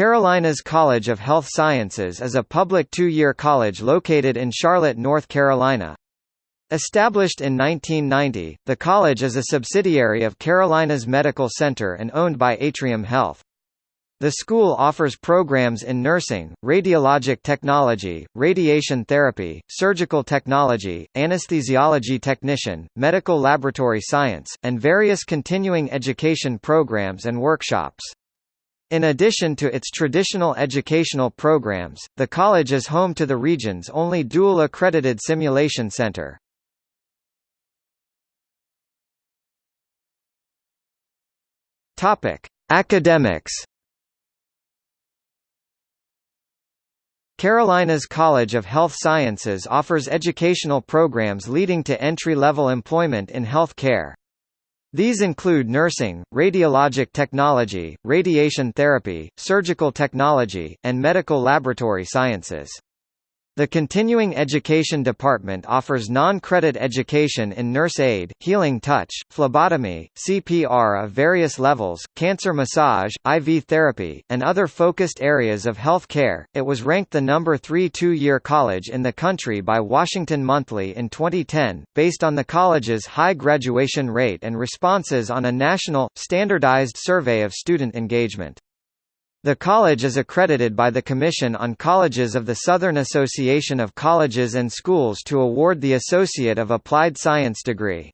Carolinas College of Health Sciences is a public two-year college located in Charlotte, North Carolina. Established in 1990, the college is a subsidiary of Carolinas Medical Center and owned by Atrium Health. The school offers programs in nursing, radiologic technology, radiation therapy, surgical technology, anesthesiology technician, medical laboratory science, and various continuing education programs and workshops. In addition to its traditional educational programs, the college is home to the region's only dual-accredited simulation center. Academics Carolinas College of Health Sciences offers educational programs leading to entry-level employment in health care. These include nursing, radiologic technology, radiation therapy, surgical technology, and medical laboratory sciences. The Continuing Education Department offers non-credit education in nurse aid, healing touch, phlebotomy, CPR of various levels, cancer massage, IV therapy, and other focused areas of health care. It was ranked the number 3 two-year college in the country by Washington Monthly in 2010, based on the college's high graduation rate and responses on a national, standardized survey of student engagement. The college is accredited by the Commission on Colleges of the Southern Association of Colleges and Schools to award the Associate of Applied Science degree.